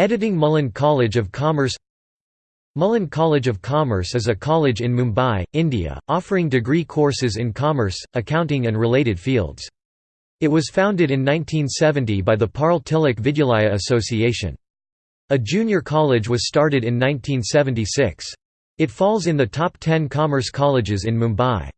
Editing Mullen College of Commerce Mullen College of Commerce is a college in Mumbai, India, offering degree courses in commerce, accounting and related fields. It was founded in 1970 by the Parle Tilak Vidyalaya Association. A junior college was started in 1976. It falls in the top 10 commerce colleges in Mumbai.